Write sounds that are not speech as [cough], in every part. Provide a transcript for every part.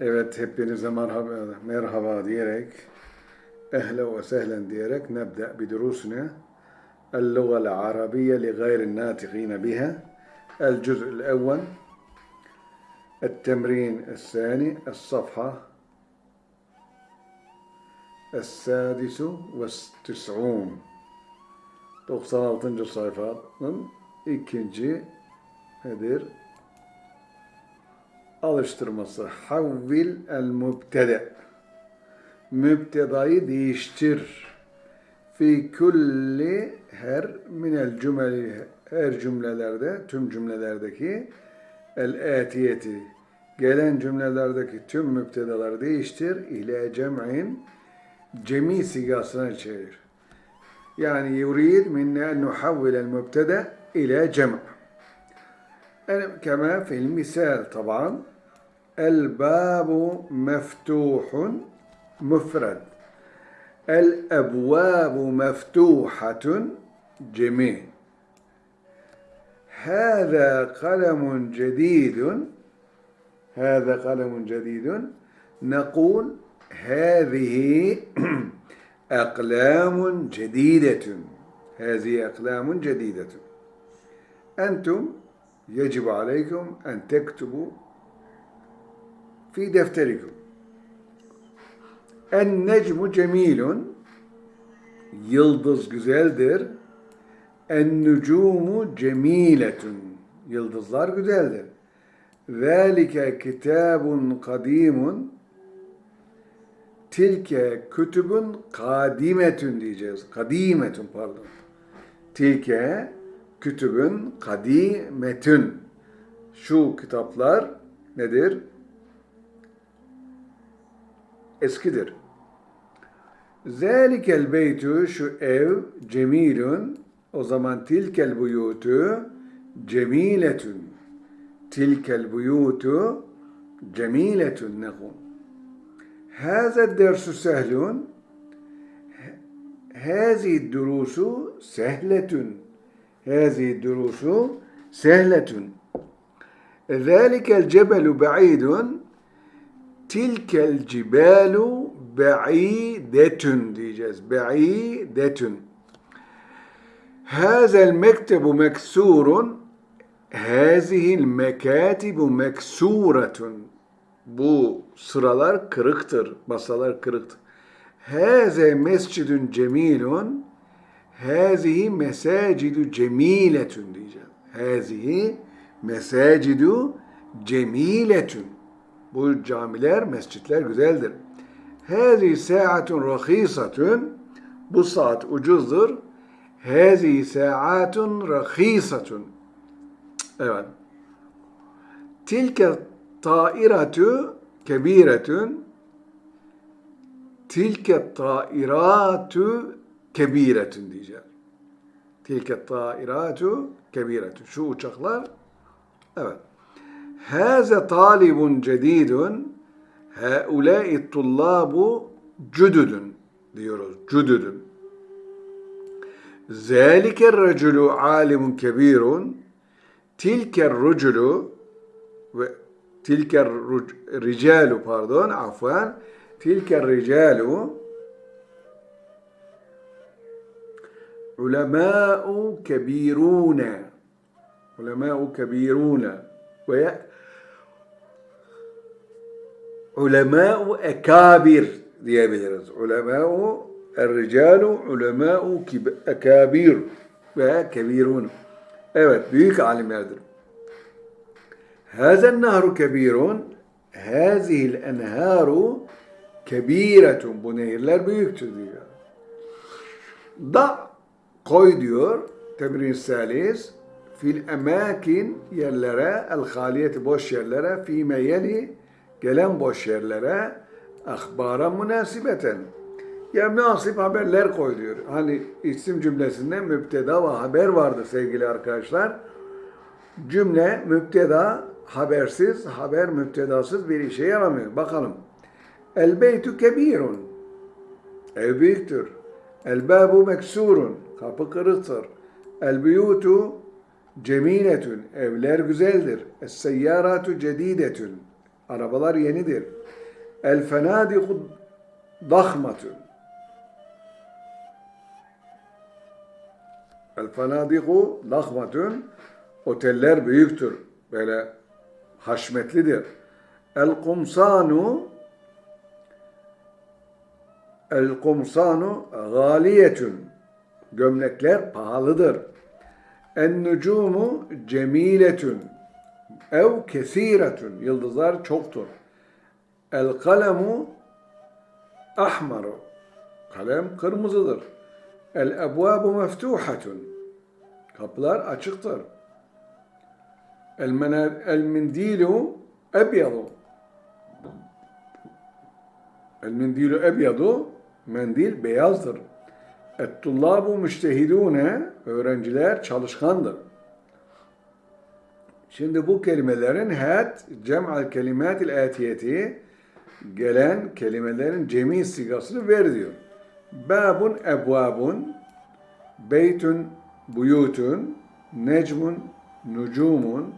Evet hepinize merhaba, merhaba diyerek ve sehlen diyerek nebde بدروسنا اللغة العربية لغير الناطقين بها الجزء الأول التمرين الثاني الصفحة السادس والتسعون 96. sayfanın ikinci nedir? Alıştırması. Havvil el mübtede. Mübtedayı değiştir. Fi kulli her minel cümleli her cümlelerde, tüm cümlelerdeki el etiyeti gelen cümlelerdeki tüm mübtedaları değiştir ile cem'in cemi sigasına çevir. Yani yurid minne en nuhavvil el mübtede ile cem'. كما في المثال طبعا الباب مفتوح مفرد الأبواب مفتوحة جميع هذا قلم جديد هذا قلم جديد. نقول هذه [clears throat] أقلام جديدة هذه أقلام جديدة. أنتم يجب عليكم أن تكتبوا في دفتركم النجم جميل yıldız güzeldir. En-nucumu cemiletun. Yıldızlar güzeldir. Zalike kitabun kadimun. Tilke kütübün kadimetun diyeceğiz. Kadimetun pardon. Tilke kütübün kadimetün. Şu kitaplar nedir? Eskidir. Zelikel beytü şu ev cemilun. O zaman tilkel buyutu cemiletün. Tilkel buyutu cemiletün nekun. Hâze dersu sehlun. Hâzi durusu sehletün. هذه الدروس سهلة ذلك الجبل بعيد تلك الجبال بعيدة diyeceğiz بعيدة هذا المكتب مكسور هذه المكاتب مكسورة bu sıralar kırıktır, masalar kırıktır. Hâze mescidun cemilun Hazihi mesacidu cemiletun diyeceğim. Hazihi mesacidu cemiletun. Bu camiler, mescitler güzeldir. Hazihi saatun rahisatun. Bu saat ucuzdur. Hazihi saatun rahisatun. Evet. Tilke tairatu kebiretun. Tilke tairatu kebiretun diyeceğiz. Tilke tairatu kebiretun. Şu uçaklar evet. Haze talibun cedidun haulâi tullâbu cüdüdün diyoruz. Cüdüdün. Zâlike raculu alimun kebirun tilke ruculu ve tilke ricalu pardon afwan tilke ricalu ulemâ'u kebirûne ulemâ'u kebirûne ve ulemâ'u ekâbir diyebiliriz. Ulemâ'u erricalu ulemâ'u ekâbir ve kebirûne Evet büyük alimlerdir. Hazen nahru kebirun Hazihil enharu kebiretun. Bu nehirler büyüktür diyor. Da koy diyor temrin salis fil emakin yerlere el haliyeti boş yerlere fi meyeli gelen boş yerlere ahbara münasibeten ya münasip haberler koy diyor. Hani isim cümlesinde müpteda ve haber vardır sevgili arkadaşlar. Cümle müpteda habersiz, haber müptedasız bir işe yaramıyor. Bakalım. El beytu kebirun. Ev büyüktür. El babu meksurun. Kapı kırıktır. El buyutu cemiletün. Evler güzeldir. Es seyyaratu cedidetün. Arabalar yenidir. El fenadiku dahmatun. El fenadiku dahmatun. Oteller büyüktür. Böyle haşmetlidir. El kumsanu El kumsanu galiyetun. Gömlekler pahalıdır. En nucumu cemiletun. Ev kesiretun. Yıldızlar çoktur. El kalemu ahmaru. Kalem kırmızıdır. El ebvabu meftuhatun. Kapılar açıktır. El, mena- el mindilu ebyadu. El mindilu ebyadu. Mendil beyazdır. Et tullabu müştehidune. Öğrenciler çalışkandır. Şimdi bu kelimelerin het cem'al kelimatil atiyeti gelen kelimelerin cemi sigasını ver diyor. Babun ebvabun beytun buyutun necmun nucumun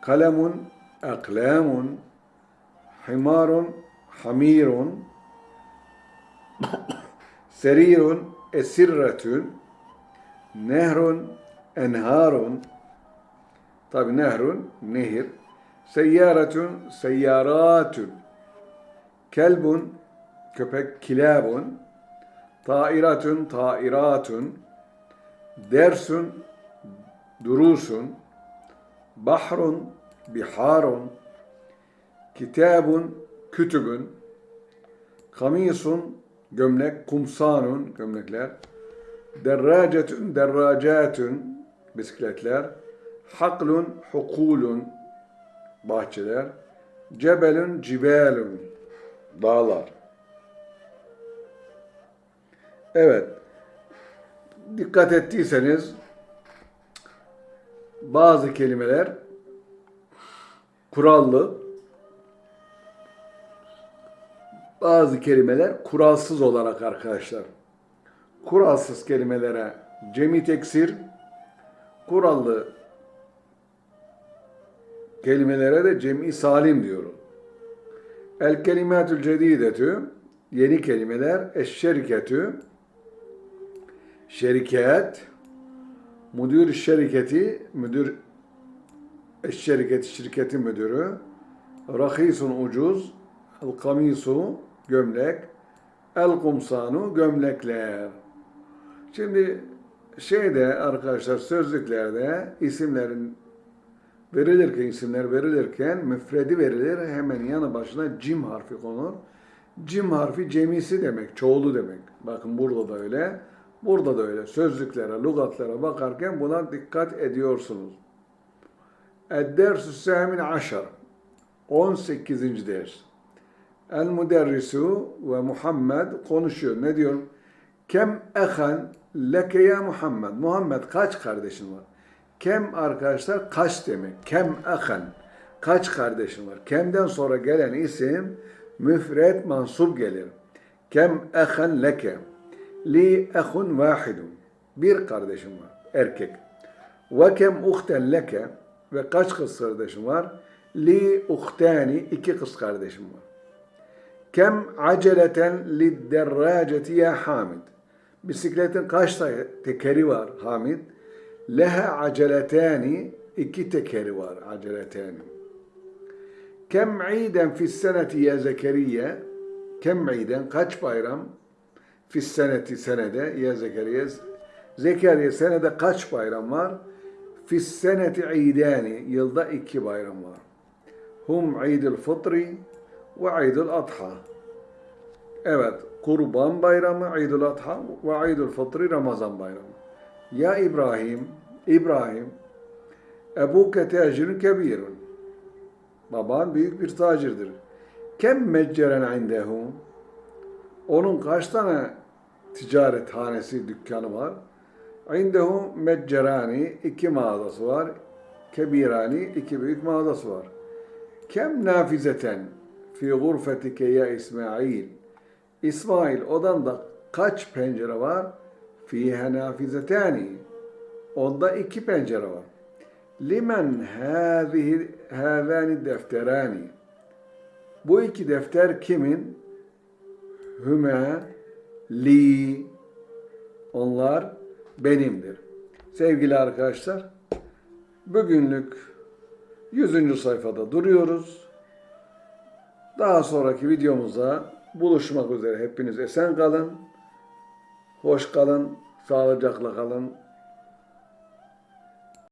kalemun aklamun himarun hamirun [coughs] serirun esirretun nehrun enharun Tabi nehrun, nehir. Seyyaretun, seyyaratun. Kelbun, köpek, kilabun. Tairatun, tairatun. Dersun, durusun. Bahrun, biharun. Kitabun, kütübün. Kamisun, gömlek, kumsanun, gömlekler. Derracetun, derracatun, bisikletler. Haklun, hukulun, bahçeler. Cebelun, cibalun, dağlar. Evet, dikkat ettiyseniz bazı kelimeler kurallı, bazı kelimeler kuralsız olarak arkadaşlar. Kuralsız kelimelere cemi teksir, kurallı kelimelere de cem'i salim diyorum. El kelimatül cedidetü yeni kelimeler eşşeriketü şeriket müdür şirketi müdür eşşeriketi şirketin müdürü rahisun ucuz el kamisu gömlek el kumsanu gömlekler. Şimdi şeyde arkadaşlar sözlüklerde isimlerin verilirken isimler verilirken müfredi verilir hemen yanı başına cim harfi konur. Cim harfi cemisi demek, çoğulu demek. Bakın burada da öyle, burada da öyle. Sözlüklere, lügatlara bakarken buna dikkat ediyorsunuz. Ed-dersü semin aşar. 18. ders. El müderrisu ve Muhammed konuşuyor. Ne diyor? Kem ehan leke ya Muhammed. Muhammed kaç kardeşin var? Kem arkadaşlar kaç demek. Kem ahan. Kaç kardeşin var? Kemden sonra gelen isim müfred mansup gelir. Kem ahan leke. Li ahun vahidun. Bir kardeşim var. Erkek. Ve kem uhten leke. Ve kaç kız kardeşim var? Li uhtani. iki kız kardeşim var. Kem aceleten li derraceti ya Hamid. Bisikletin kaç tekeri var Hamid? Leha aceletani iki tekeri var aceletani. Kem iden fis seneti ya Zekeriya? Kem iden kaç bayram? Fis seneti senede ya Zekeriya. Zekeriya senede kaç bayram var? Fis seneti idani yılda iki bayram var. Hum idul fıtri ve idul adha. Evet, Kurban Bayramı, İdul Adha ve İdul Fıtri Ramazan Bayramı. Ya İbrahim, İbrahim, Ebuke tacirun kebirun. Baban büyük bir tacirdir. Kem mecceren indehu? Onun kaç tane ticaret hanesi, dükkanı var? İndehu meccerani, iki mağazası var. Kebirani, iki büyük mağazası var. Kem nafizeten fi gurfetike ya İsmail? İsmail odanda kaç pencere var? Fiha nafizetani. Onda iki pencere var. Limen hâzihi hâzâni defterani. Bu iki defter kimin? Hüme, li, onlar benimdir. Sevgili arkadaşlar, bugünlük 100. sayfada duruyoruz. Daha sonraki videomuzda buluşmak üzere. Hepiniz esen kalın, hoş kalın, sağlıcakla kalın.